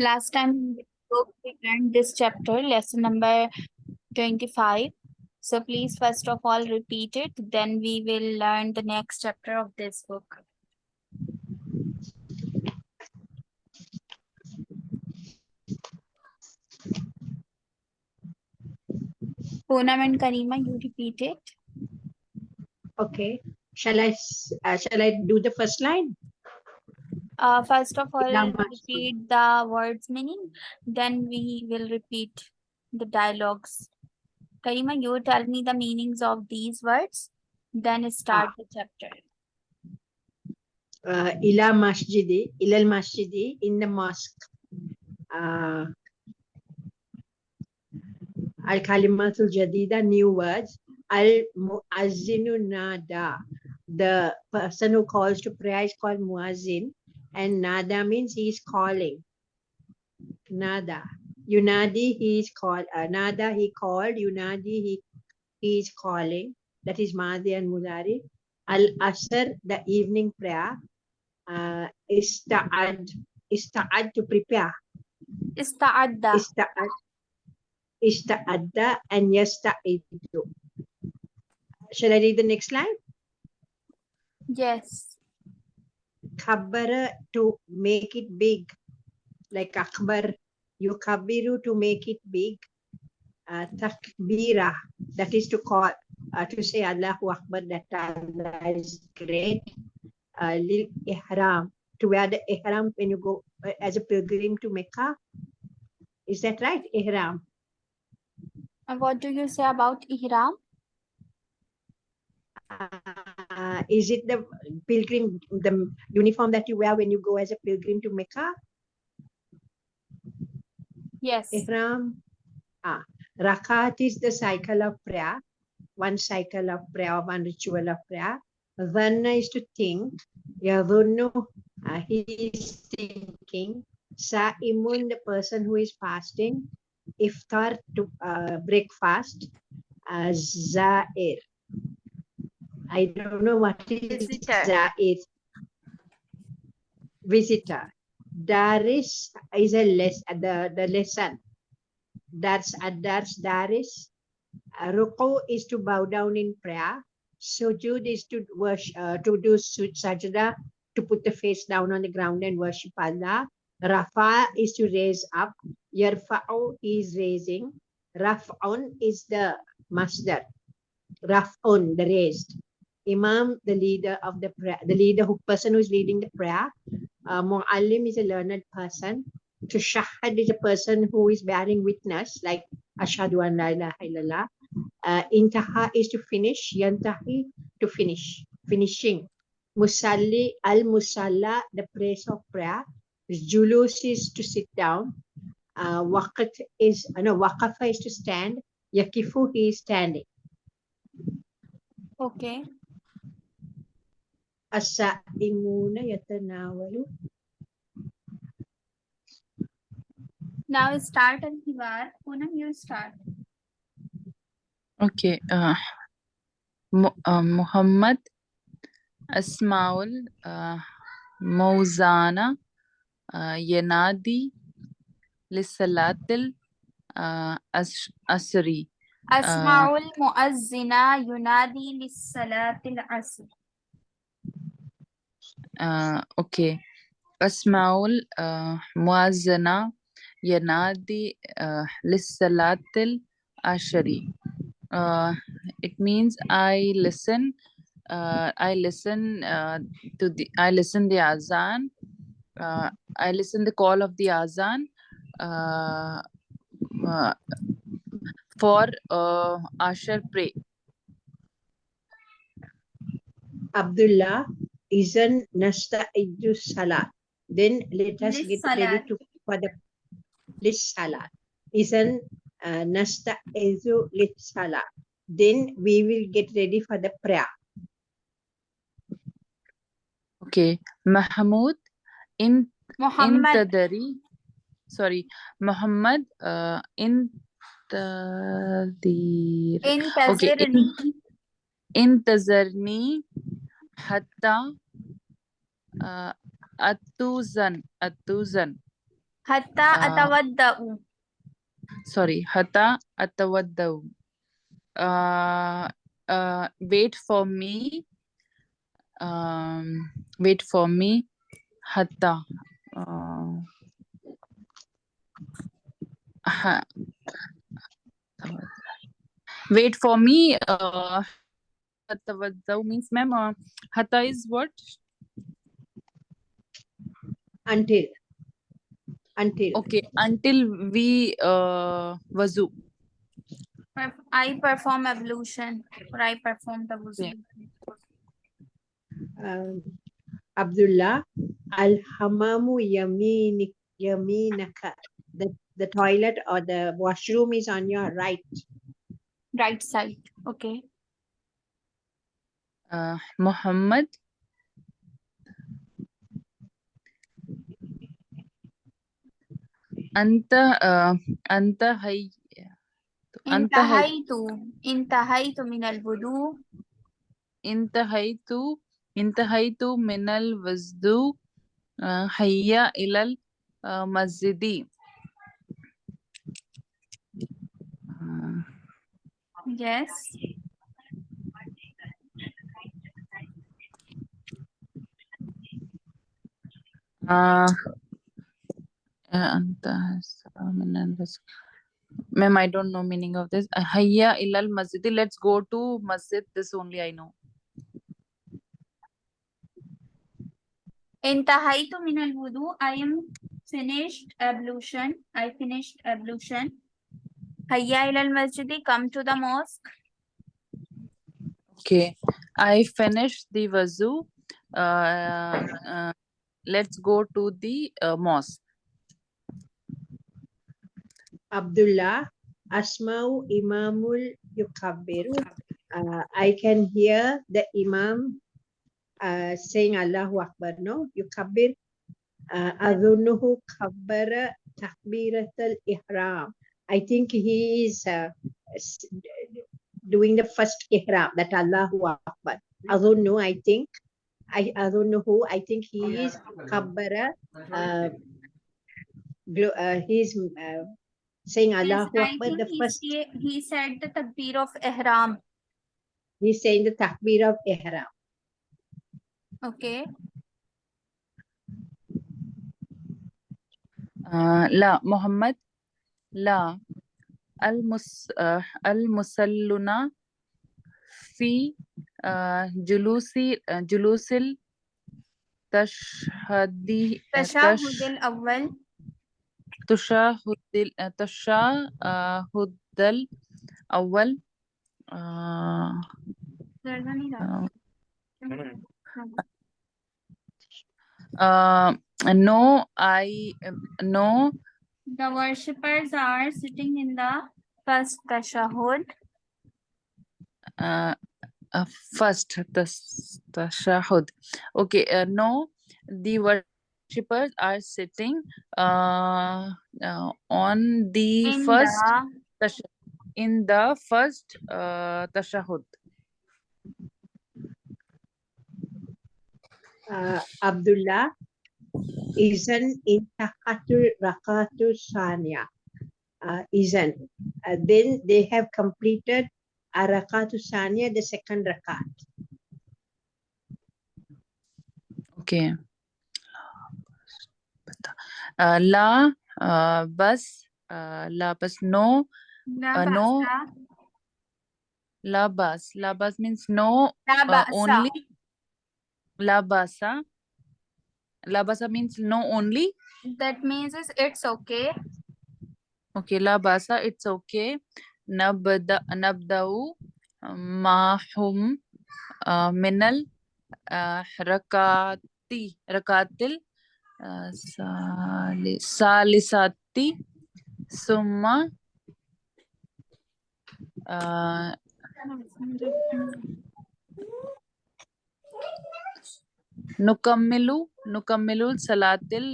Last time we learned this chapter, lesson number 25. So please first of all repeat it, then we will learn the next chapter of this book. Poonam and Karima, you repeat it. Okay. Shall I, uh, shall I do the first line? Uh, first of all, Ilama repeat the words meaning, then we will repeat the dialogues. Karima, you tell me the meanings of these words, then start the chapter. Uh, ila masjidi, ilal masjidi, in the mosque. Uh, al kalimatul jadida, new words. Al muazzinu nada, the person who calls to prayer is called muazzin, and nada means he is calling. Nada. Yunadi, he is called. Uh, nada, he called. Yunadi, he, he is calling. That is Madi and Mudari. Al Asr, the evening prayer. Uh, ista'ad, ista'ad to prepare. Ista'adda. Ista'ad, ista'adda and yasta'idu. Shall I read the next line? Yes. Kabbara to make it big. Like akbar, you kabiru to make it big. Uh, takbira, that is to call, uh, to say Allahu Akbar, that Allah is great. Uh, lil ihram, to wear the ihram when you go uh, as a pilgrim to Mecca. Is that right? Ihram. And what do you say about Ihram? Uh, is it the pilgrim, the uniform that you wear when you go as a pilgrim to Mecca? Yes. Ihram. Ah, Rakat is the cycle of prayer, one cycle of prayer, one ritual of prayer. Dhanna is to think. Yadhunnu, uh, he is thinking. Sa'imun, the person who is fasting. Iftar, to uh, breakfast. Uh, Za'ir. I don't know what is Visitor. Za'ir. Visitor. Daris is a less the, the lesson. That's Adars Daris. Uh, Ruku is to bow down in prayer. Sujud is to worship, uh, to do sajda, to put the face down on the ground and worship Allah. Rafa is to raise up. Yarfa'u is raising. Raf'un is the masdar. Raf'un, the raised. Imam, the leader of the prayer, the leader who person who is leading the prayer. Uh, Mu'allim is a learned person. To shahad is a person who is bearing witness, like Ashhadu an la ilaha illallah. Uh, intaha is to finish. Yantahi to finish. Finishing. Musalli, al musalla, the place of prayer. Julus is to sit down. Uh, waqat is, uh, no, waqafa is to stand. Yakifu, he is standing. Okay. As-sa'imuna yatanawalu. Now start and Hivar. Poonam, you start. Okay. Uh, Mu- uh, Muhammad Asmaul uh, Mauzana uh, Yanadi Lissalatil uh, As- Asri. أسمع المؤذن ينادي للصلاة العصر. Uh, okay. Asmaul Muazzana Yanadi uh, Lissalatil Ashari. Uh, it means I listen. Uh, I listen uh, to the. I listen the azan. Uh, I listen the call of the azan. For uh, Ashar pray. Abdullah Izan nasta'iddu salat. Then let us get ready to for the lis salat. Izan uh, nasta'iddu lis salat. Then we will get ready for the prayer. Okay. Mahmoud, in, Muhammad. in sorry, Muhammad, uh, in the, okay, in, in, in Tazarni hatta uh, atuzan atuzan Hatta Ah. atawadda'u. sorry hata atawaddau uh, uh, wait for me um, wait for me hatta uh, ha- wait for me uh, atawaddau means ma'am uh, hatta is what Until. Until. okay until we uh, wazu I perform ablution or I perform the wuzu. Um, Abdullah, Al Hamamu Yaminik Yaminaka. The, the toilet or the washroom is on your right. Right side. Okay. Uh, Muhammad أنت uh, أنت هي أنت هي. انتهيت انتهيت من الوضوء انتهيت انتهيت من الوضوء آه، هيا إلى المسجد آه، Yes. Uh, uh, ma'am, I don't know meaning of this. Uh, Hayya ilal masjid. Let's go to masjid. This only I know. Intahaitu min al wudu. I am finished ablution. I finished ablution. Hayya ilal masjid. Come to the mosque. Okay. I finished the wazu. Uh, uh, let's go to the uh, mosque. Abdullah, Asma'u Imamul Yukabbiru. Uh, I can hear the Imam uh, saying Allahu Akbar, no? Yukabbir. Uh, Adhunuhu kabbara takbiratul ihram. I think he is uh, doing the first ihram, that Allahu Akbar. Adhunu, I think. I Adhunuhu, I think he is kabbara. Uh, glo- uh, he is uh, saying Yes, Allahu I Akbar, think the he, first. say- he said the takbir of ihram. He's saying the takbir of ihram. Okay. Uh, لا محمد لا المس uh, المسلون في جلوسي جلوس التشهد Tashhadi الأول تشهد تشهد الأول Awal no, I no. The worshippers are sitting in the first tashahud. Uh, uh, first the tashahud okay uh, no the worshippers are sitting uh, uh, on the In first the in the first uh, tashahud Uh, Abdullah isn't intakatul rakatu sanya. Uh, isn't. Uh, then they have completed arakatu sanya, the second rakat. okay uh, la uh, bus uh, la bus no Uh, no. La bas. La bas means no La uh, basa. only. La basa. La basa means no only. That means it's okay. Okay, la basa, it's okay. नबद नबदऊ माहुम मिनल रकाती रकातिल सालि, सालिसाती सुम्मा नुकम्मिलु नुकम्मिलु सलातिल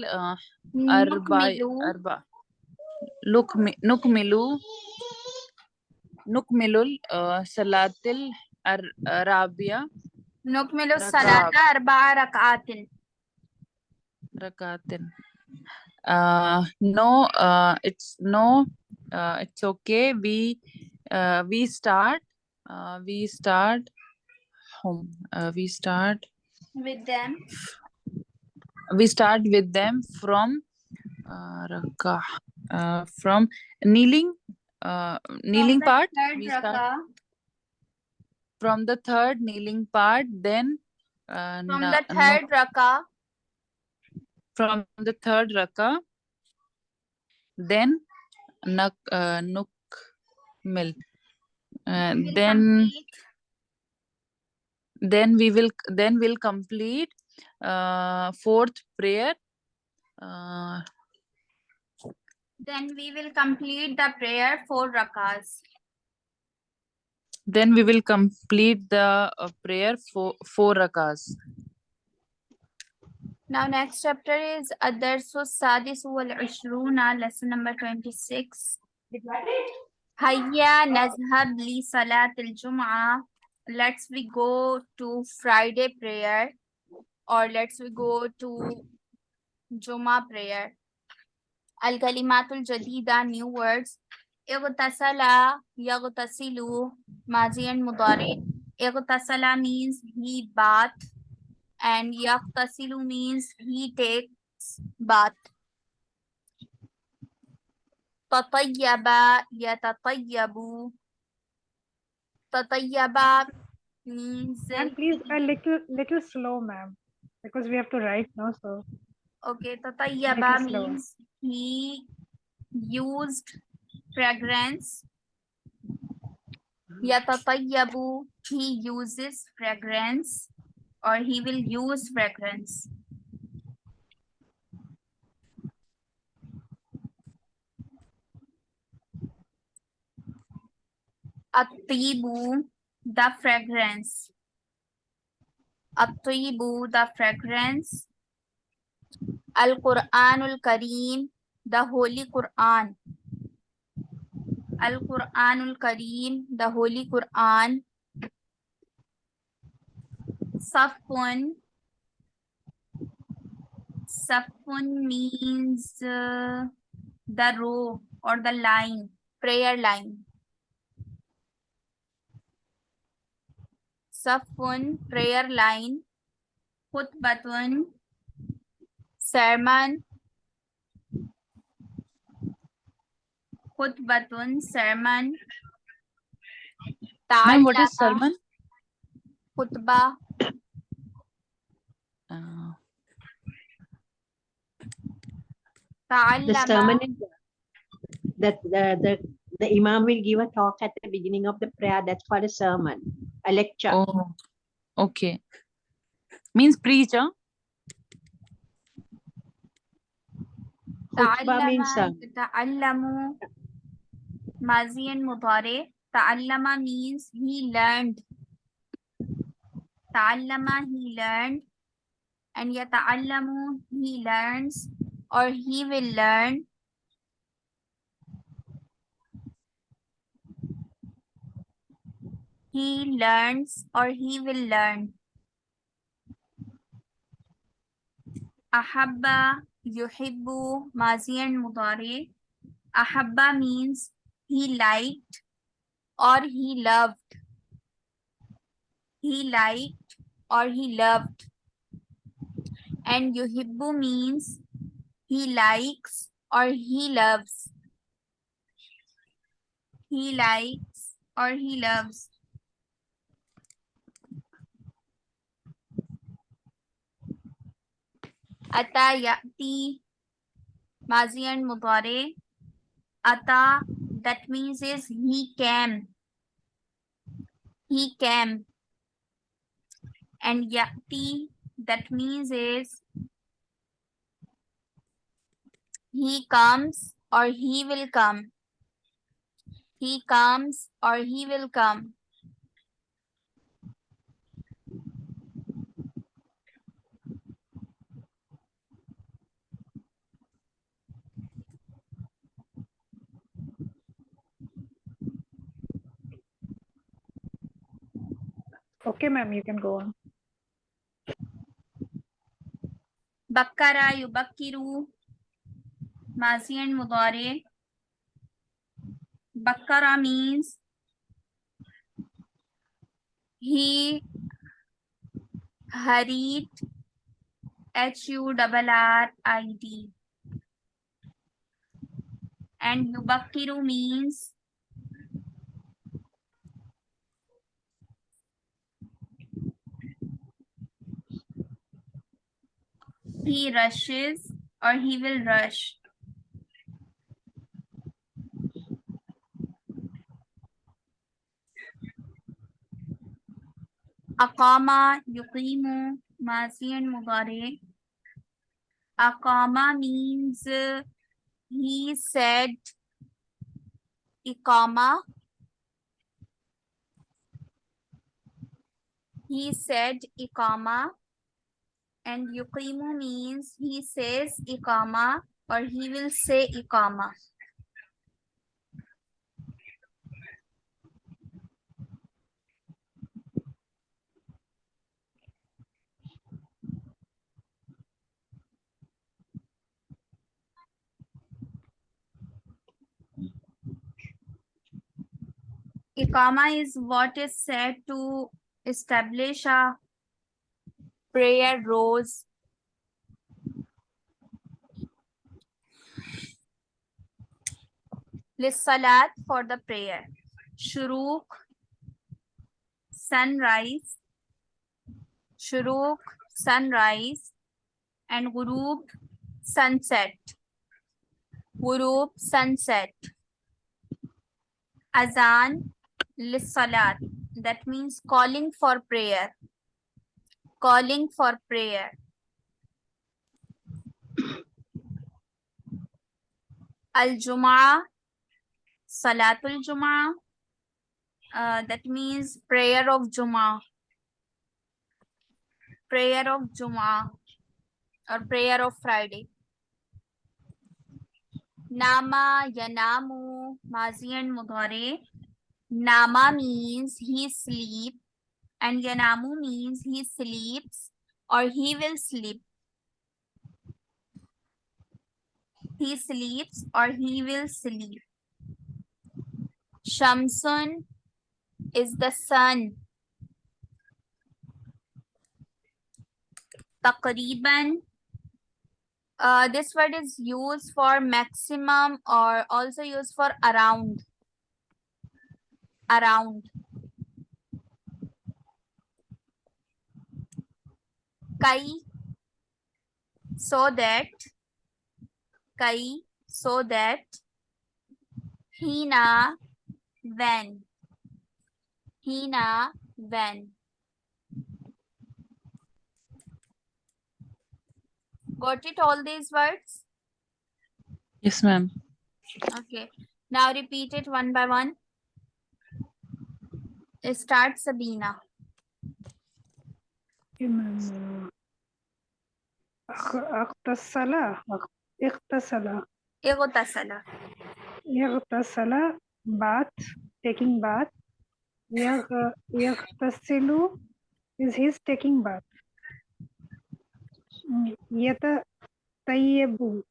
अरबा अरबा लुक नुकमिलु نكمل أربع نكمل نكمل نكمل آه، صلاة الرابعة نكمل ركعة. الصلاة أربع ركعات. ركعات uh, no, uh, it's no, uh, it's okay. We, uh, we start, uh, we start home. Uh, we start, With them. we start with them from uh, rakah, uh, from kneeling, uh, kneeling part. We start- From the third kneeling part, then uh, From the third rakah. from the third raka then nak uh, nukmil. Uh, then then we will then we'll complete uh, fourth prayer. Uh, Then we will complete the prayer four rakas. then we will complete the uh, prayer for four rakas. Now next chapter is Adarsu Sadis wal Ishruna, lesson number 26. Hayya nazhab li salat al Jum'ah. Let's we go to Friday prayer or let's we go to Juma prayer. Al kalimatul jadida new words. Ightasala, yaghtasilu, mazi and mudari. Ightasala means he bath and yaghtasilu means he takes bath. Tatayyaba, yatatayyabu. Tatayyaba means Ma'am, please a little little slow, ma'am, because we have to write now. So okay. Tatayyaba Little slower. He used fragrance. Yatatayyabu he uses fragrance or he will use fragrance. At-tibu, the fragrance. At-tibu, the fragrance. Al-Qur'anul Kareem, the Holy Quran. Al-Qur'anul Kareem, the Holy Quran. Safun. Safun means uh, the row or the line, prayer line. Safun, prayer line. Khutbatun, sermon. Khutbatun, sermon. Ma'am, what is sermon? Khutbah. Uh, The sermon is that the, the the imam will give a talk at the beginning of the prayer. That's called a sermon, a lecture. oh, okay. Means preacher. huh? Khutbah means ta'allama, sermon. Mazi and mudari. Ta'allama means he learned. Ta'allama, he learned. And yata'allamu, he learns or he will learn. He learns or he will learn. Ahabba, yuhibbu, mazi and mudari. Ahabba means he liked or he loved. He liked or he loved. And yuhibbu means he likes or he loves. He likes or he loves. Ata ya'ti, mazi and mudari. Ata, that means is he came. He came. And ya'ti, that means is he comes or he will come. He comes or he will come. Okay, ma'am, you can go on. Bakkara yubakkiru. Mazi and Mudare. Bakara means he hurried. H U R R I D. And Yubakiru means he rushes or he will rush. Akama, yuqimu, mazi and mudare. Akama means uh, he said ikama. He said ikama. And yuqimu means he says ikama or he will say ikama. Ikama is what is said to establish a prayer rows. Lissalat for the prayer. Shuruk, sunrise. Shuruk, sunrise. And Gurub, sunset. Gurub, sunset. Azan, lissalat. That means calling for prayer calling for prayer. Al Jum'ah, Salatul Jum'ah, uh, that means prayer of Jum'ah. Prayer of Jum'ah or prayer of Friday. Nama, Yanamu, Mazi and Mudhare. Nama means he sleep and Yanamu means he sleeps or he will sleep. He sleeps or he will sleep. Shamsun is the sun. Taqriban. Uh, this word is used for maximum or also used for around. Around. Kai so that kai so that hina when hina when got it all these words? Yes, ma'am. okay. Now repeat it one by one. Start sabina إمام أخ- اغتسل اغ- اغتسل اغتسل يغتسل bath taking bath يغ- يغتسل is his taking bath م- يتطيب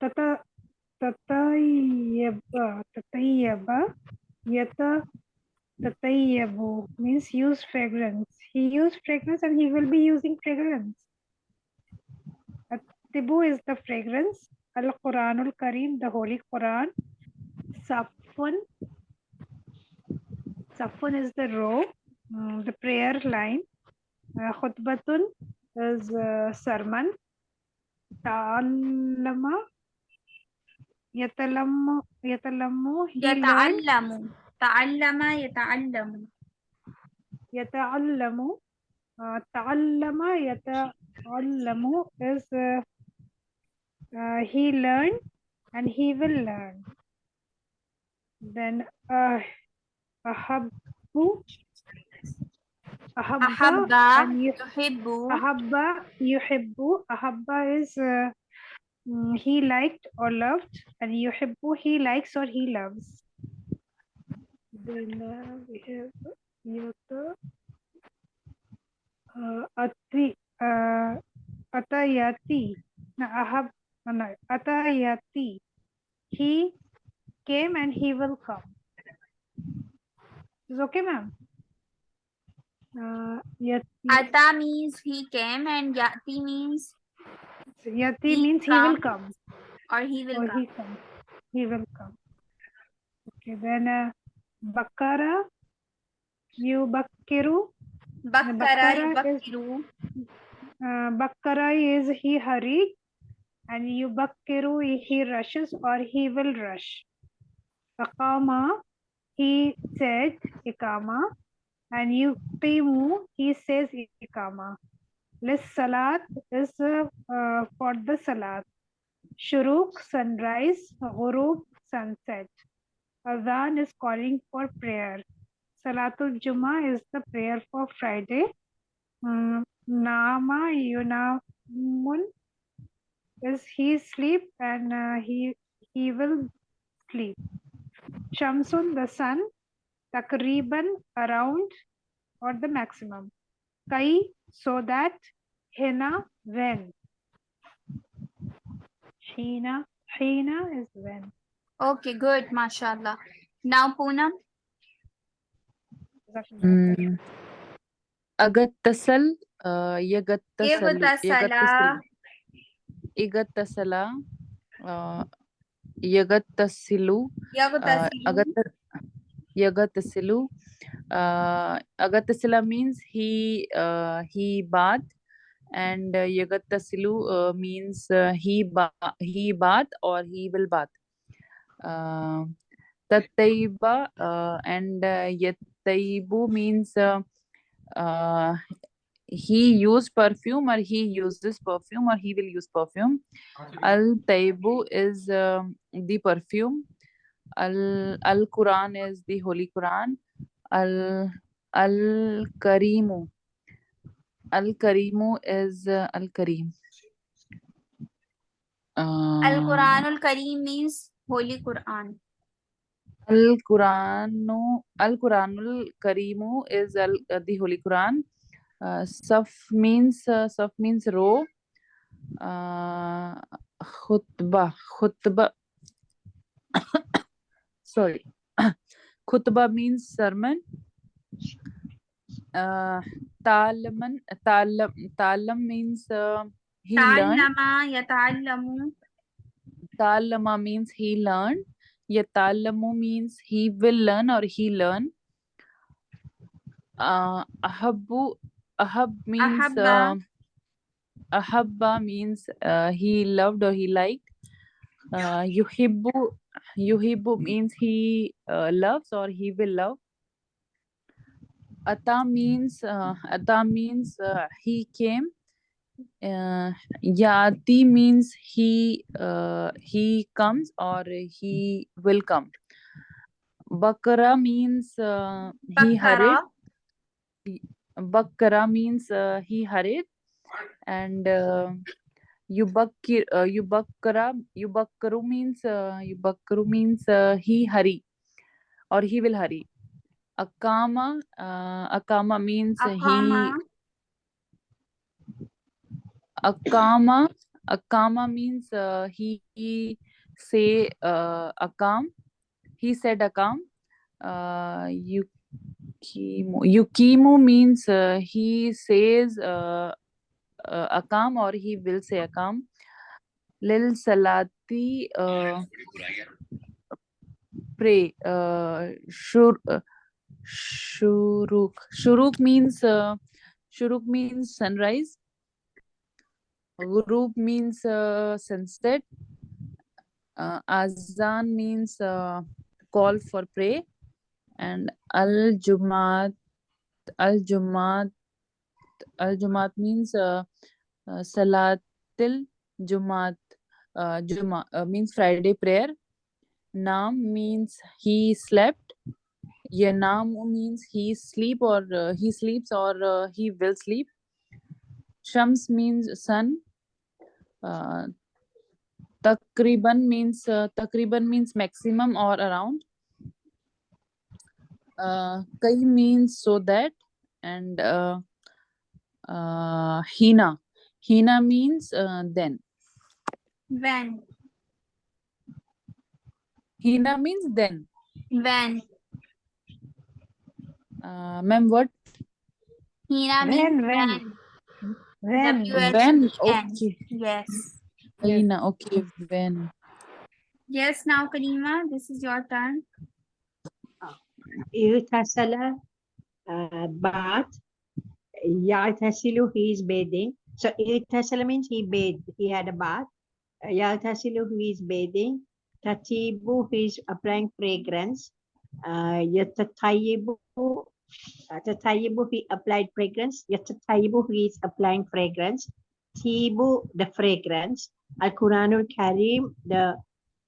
تت- تطيب تطيب Tatayyabu means use fragrance. He used fragrance and he will be using fragrance. Tibu is the fragrance. Al Quranul Kareem, the Holy Quran. Safun. Safun is the row, mm, the prayer line. Uh, khutbatun is a sermon. Ta'allama. Yatalammu. Yatalammu. Yata'allamu ta'allama yata'allamu yata'allamu uh, ta'allama yata'allamu is uh, uh, he learned and he will learn. Then uh, ahabbu ahabba ahabba and yuhibbu ahabba yuhibbu ahabba is uh, he liked or loved and yuhibbu he likes or he loves. Then uh, we have yata uh, ati uh, atayati. Now, ahab no, Atayati. He came and he will come. Is okay, ma'am? Uh, yati, Ata means he came and Yati means yati he means he will come. come. or he will or come. he come. He will come. Okay, then uh, Bakara, you Bakkiru. Bakkara Bakkara is- yubakkiru. Uh, Bakkara is he hurried, and you Bakkiru he rushes or he will rush. Akama, he said Ikama, and you Qimu, he says Ikama. Lis Salat is uh, uh, for the Salat. Shuruk, sunrise, Ghurub, sunset. Adhan is calling for prayer. Salatul Juma is the prayer for Friday. Mm, Nama Yunamun is he sleep and uh, he he will sleep. Shamsun the sun, Takriban around or the maximum. Kai so that, Hina when. Hina Hina is when. Okay, good, mashallah. Now Poonam. Mm. Uh, Igtasala. यगत्तसल uh, यगत्तसिलु uh, Yagutasilu. अगत यगत्तसिलु uh, agatasila means he uh, he bath and uh, yagattasilu uh, means uh, he ba he bath or he will bath uh, tattaiba uh, and uh, yattaibu means uh, uh, he used perfume or he uses perfume or he will use perfume. Al taibu is um, the perfume. Al al quran is the holy quran. Al al karimu. Al karimu is uh, al karim Al Quranul Kareem means Al quranu al quranul karimu is al uh, the holy quran uh, saf means uh, saf means row uh, khutbah khutbah sorry khutbah means sermon uh, talaman talam talam means uh, he learned Ta'allama. Means he learned. Yatalamu means he will learn or he learn. Uh, ahabbu, ahab means Ahabba. uh, ahabba means uh, he loved or he liked. Uh, yuhibbu, yuhibbu means he uh, loves or he will love. Ata means uh, ata means uh, he came. Uh, yati means he uh, he comes or he will come. Bakara means uh, he hurried. Bakara means uh, he hurried, and uh, Yubakkir uh, Yubakkaru means uh, Yubakkaru means uh, he hurry or he will hurry. Akama uh, Akama means he Aqama. Akama, Akama means uh, he, he say uh, Akam. He said Akam. Uh, Yukimu. Yukimu means uh, he says uh, uh, Akam or he will say Akam. Lil Salati uh, pray. Uh, shur, uh, shuruk. Shuruk means uh, Shuruk means sunrise. Ghurub means uh, sunset. Uh, Azan means uh, call for pray. And Al Jumat, Al Jumat, Al Jumat means uh, uh, Salatil Jumat, uh, Juma uh, means Friday prayer. Nam means he slept. Yanam means he sleep or uh, he sleeps or uh, he will sleep. Shams means sun. Uh, Takriban means uh, Takriban means maximum or around. Uh, Kai means so that and uh, uh, Hina. Hina means uh, then. When? Hina means then. When? Uh, ma'am, what? Hina means when? when. When? W- When? Okay. Yes. Hina, okay, when. Yes, now Karima, this is your turn. Irtasala, uh, bath. Yatasilu, he is bathing. So Irtasala means he bathed, he had a bath. Yatasilu, he is bathing. Tatibu, he is applying fragrance. Uh, Uh, Tatayibu, he applied fragrance. Yatatayibu, he is applying fragrance. Tibu, the fragrance. Al Quranul Karim, the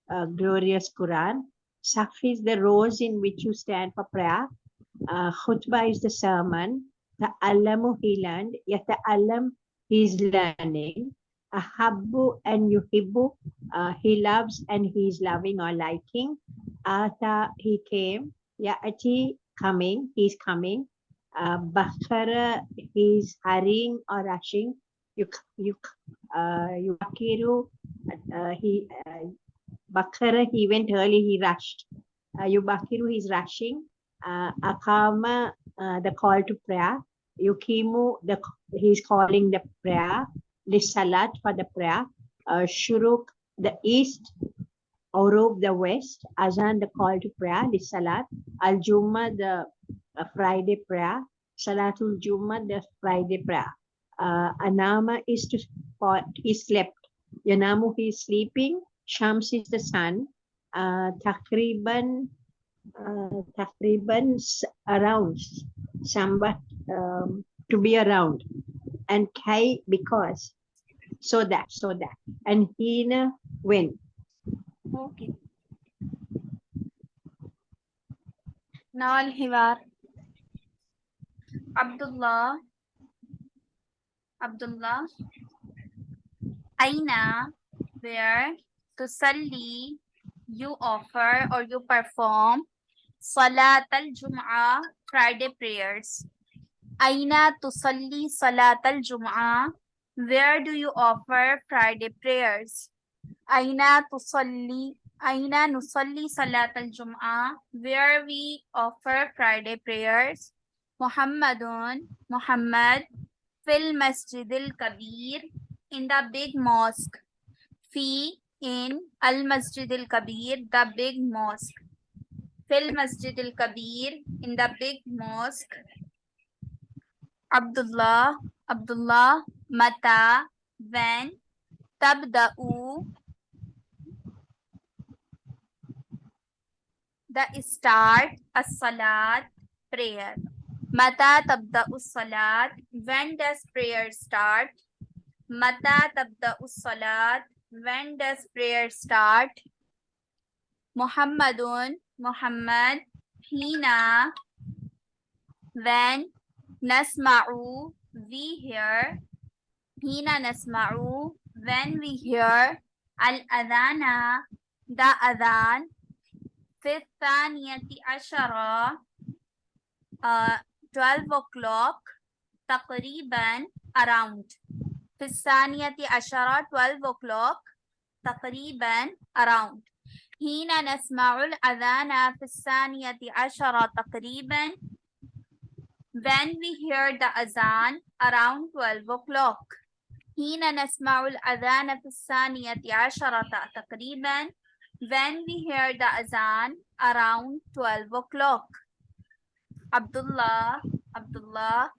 uh, glorious Quran. Saf is the rows in which you stand for prayer. Uh, khutbah is the sermon. Ta'allamu he learned. Yata'allam he is learning. Ahabbu and yuhibbu uh, he loves and he is loving or liking. Ata he came. Ya'ati coming he's coming. Uh, Bakhara he is hurrying or rushing. Yuk yuk uh, yukiru uh, he uh, Bakara, he went early, he rushed. Uh, Yubakiru, he's rushing. Uh, Akama, uh, the call to prayer. Yukimu, the he's calling the prayer. Lisalat for the prayer. Uh, Shuruk, the east. Orub, the west. Azan, the call to prayer. Lisalat. Al Jumma, the uh, Friday prayer. Salatul Jumma, the Friday prayer. Uh, Anama is to he slept. Yanamu, he is sleeping. Shams is the sun. Uh, takriban, uh, takriban around, somewhat um, to be around. And kai because, so that, so that. And hina when. Okay. Now Al-Hiwar. Abdullah. Abdullah. Aina, where tusalli, you offer or you perform Salat al-Jum'ah, Friday prayers. Aina tusalli Salat al-Jum'ah, where do you offer Friday prayers? Aina tusalli, Aina nusalli Salat al-Jum'ah, where we offer Friday prayers. Muhammadun, Muhammad, fil Masjid al-Kabir, in the big mosque. Fi in Al Masjid al Kabir, the big mosque. Fil Masjid al Kabir, in the big mosque. Abdullah, Abdullah, Mata, when, Tabda'u, the start, as-salat, prayer. Mata tabda'u salat, when does prayer start? Mata tabda'u salat, when does prayer start? Muhammadun, Muhammad, Hina, when, Nasma'u, we hear, Hina Nasma'u, when we hear, Al-Adhana, the Adhan, في الثانية عشرة uh, 12 o'clock تقريبا around. في الثانية عشرة 12 o'clock تقريبا around. حين نسمع الأذان في الثانية عشرة تقريبا. When we hear the azan around 12 o'clock. حين نسمع الأذان في الثانية عشرة تقريبا when we hear the azan around 12 o'clock. Abdullah, Abdullah,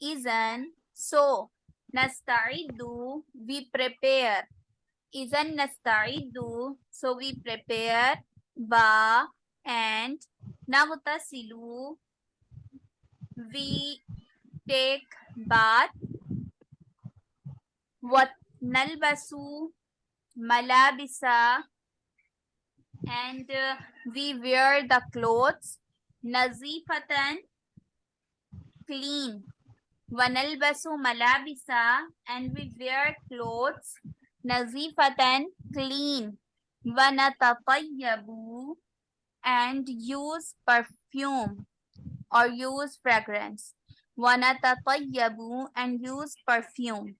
isn't so. Nasta'iddu, we prepare. Isn't nasta'iddu, so we prepare. Ba and nagtasilu, we take bath. What nalbasu, malabisa, and uh, we wear the clothes. Nazifatan clean. Wanalbasu malabisa. And we wear clothes. Nazifatan clean. Wanatatayabu and use perfume or use fragrance. Wanatatayabu and use perfume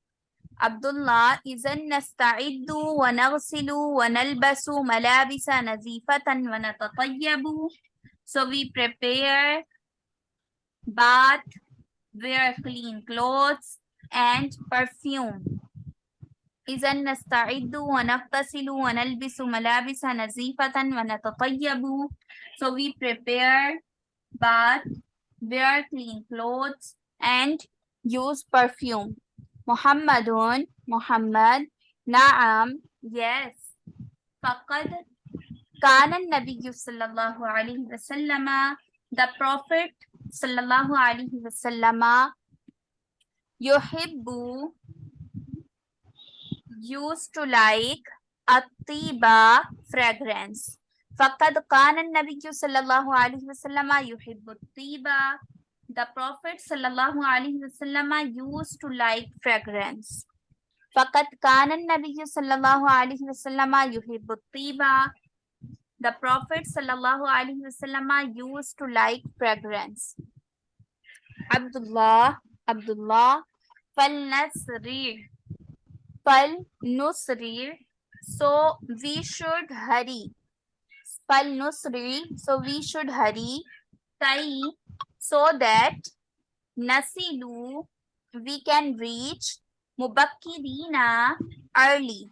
Abdullah إذا نستعد ونغسل ونلبس ملابس نظيفة ونتطيب So we prepare bath, wear clean clothes and perfume إذا نستعد ونغتسل ونلبس ملابس نظيفة ونتطيب So we prepare bath, wear clean clothes and use perfume Muhammadun, Muhammad. Naam, yes. Faqad Kana Nabi sallallahu alayhi wasallama. The Prophet sallallahu alayhi wasallama. Yuhibbu used to like atiba fragrance. Faqad kana an-nabiy sallallahu alayhi wasallama yuhibbu atiba the prophet صلى الله عليه وسلم used to like fragrance فقد كان النبي صلى الله عليه وسلم يحب الطيبة the prophet صلى الله عليه وسلم used to like fragrance Abdullah Abdullah فلنسرع فلنسرع so we should hurry فلنسرع so we should hurry كي so that Nasilu, we can reach Mubakirina early.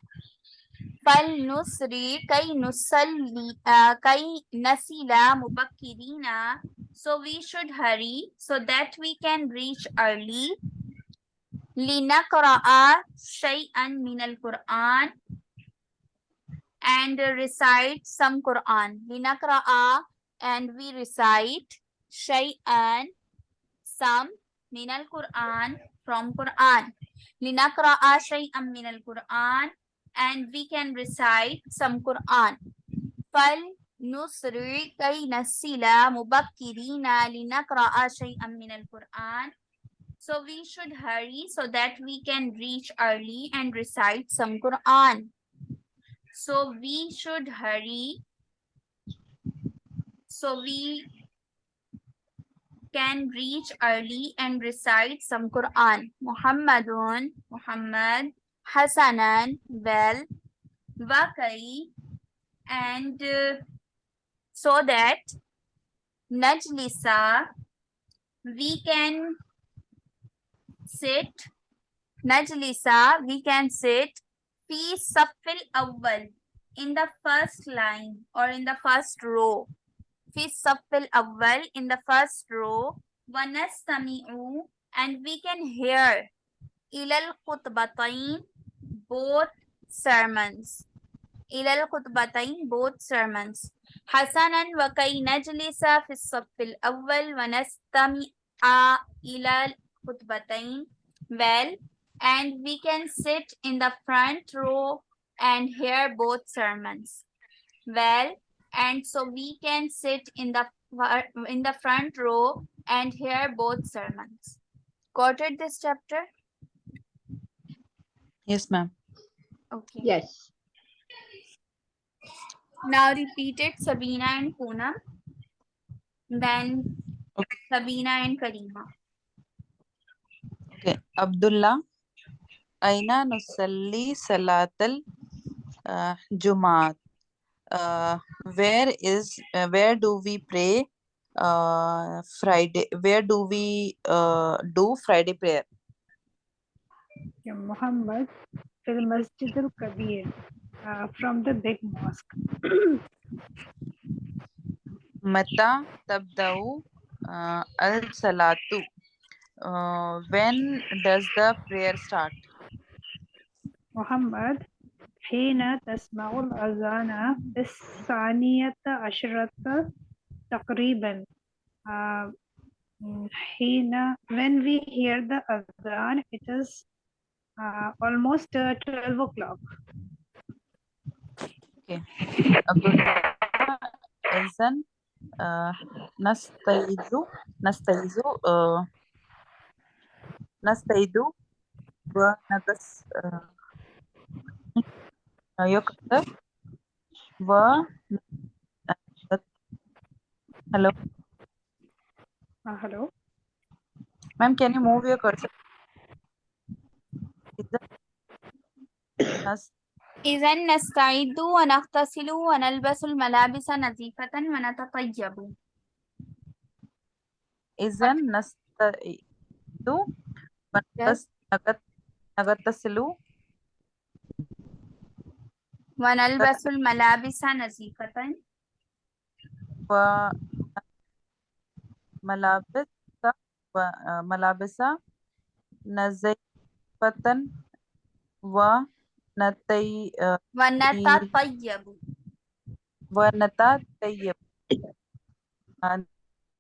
Fal Nusri Kai Nusalli uh, Kai Nasila Mubakirina. So we should hurry so that we can reach early. Lina Qura'a Shay'an Min al Quran and recite some Quran. Lina Qura'a and we recite شيئا some من القرآن from Quran لنقرأ شيئا من القرآن and we can recite some Quran فلنسرع كي نصل مبكرين لنقرأ شيئا من القرآن So we should hurry so that we can reach early and recite some Quran. So we should hurry. So we can reach early and recite some Quran. Muhammadun, Muhammad, Hasanan, well, Wakai, and uh, so that Najlisa, we can sit, Najlisa, we can sit, fi safil awwal, in the first line or in the first row. في الصف الأول in the first row ونستمع and we can hear إلى الخطبتين both sermons إلى الخطبتين both sermons حسنا وكي نجلس في الصف الأول ونستمع إلى الخطبتين well and we can sit in the front row and hear both sermons well and so we can sit in the in the front row and hear both sermons. Got it this chapter? Yes ma'am. Okay. Yes. Now repeat it sabina and poonam then okay. sabina and karima. Okay. Abdullah aina nusalli salatal uh, uh, where is uh, where do we pray uh, Friday? Where do we uh, do Friday prayer? Yeah, Muhammad to the Masjid al Kabir uh, from the big mosque. Mata tabdau uh, al salatu. Uh, when does the prayer start? Muhammad حين تسمع الأذان بالثانية عشرة تقريبا uh, mm, حين when we hear the adhan it is uh, almost uh, 12 o'clock Abdullah إذن uh, نستيقظ نستيقظ uh, نستيقظ ونغس uh, يكتب و Hello, uh, hello ma'am. Can you move your cursor? إذا نس إذا نستعد ونغتسل ونلبس الملابس نظيفة ونتطيب إذا نستعد ونغتس- نغت- نغتسل ونلبس الملابس نظيفة وملابس وملابس نزيفة ونتي ونتطيب ونتطيب and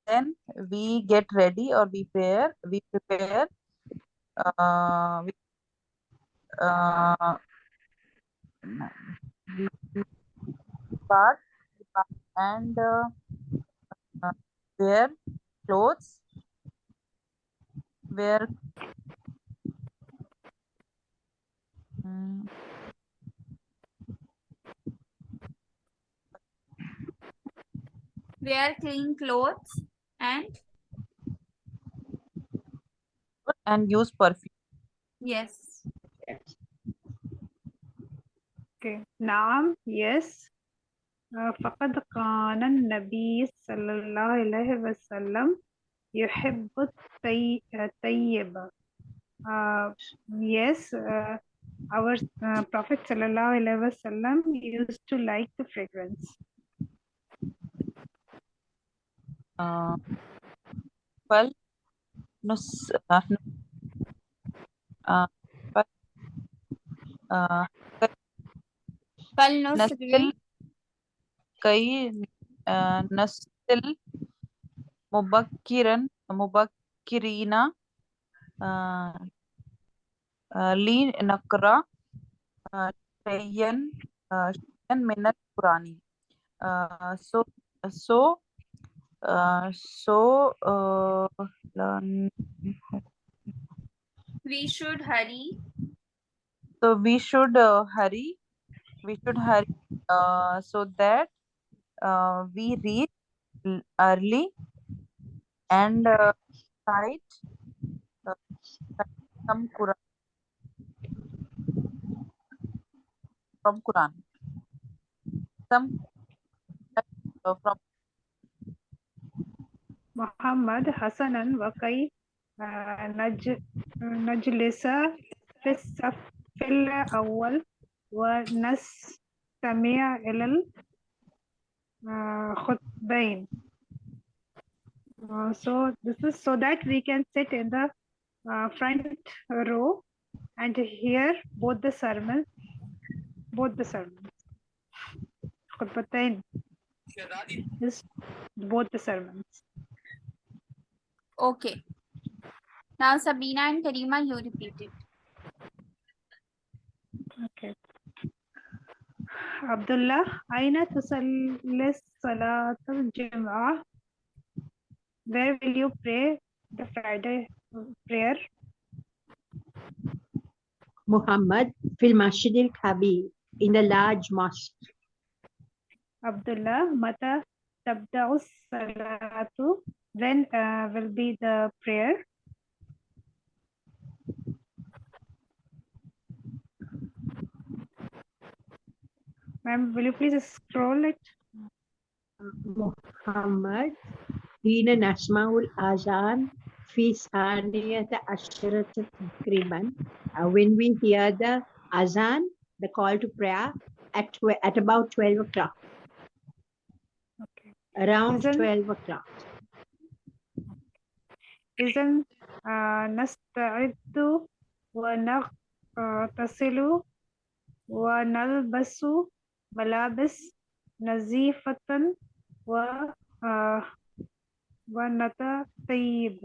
then we get ready or we prepare we prepare uh, we, uh, and uh, uh, wear clothes. Wear mm, wear clean clothes and and use perfume. Yes Okay. نعم yes آه، فقد كان النبي صلى الله عليه وسلم يحب الطي- الطيب Uh, yes uh, our uh, prophet sallallahu alaihi wasallam used to like the fragrance uh, fal nus uh, uh, कल नस्ल कई नस्ल मुबक्किरन मुबक्किरीना ली नकरा शयन शयन पुरानी। सो सो so uh, we should hurry so we should we should hurry uh, so that uh, we reach l- early and uh, cite uh, cite some Quran from Quran some uh, from محمد حسنا وكي آه، نج نجلس في الصف الأول ونستمع إلى الخطبين Uh, so this is so that we can sit in the uh, front row and hear both the sermons both the sermons خطبتين is both the sermons okay now Sabina and Karima you repeat it Okay. Abdullah, أين تصلي صلاة الجمعة? Where will you pray the Friday prayer? Muhammad fil Masjid al Kabir in the large mosque. Abdullah, متى تبدأ الصلاة? When uh, will be the prayer? Ma'am, will you please scroll it? محمد حين نسمع الأذان في ثانية عشرة تقريبا uh, when we hear the azan the call to prayer at twe- at about 12 o'clock Okay. around Azan? 12 o'clock إذن آه، نستعد ونغتسل ونلبس ملابس نظيفة و آه، ونتطيب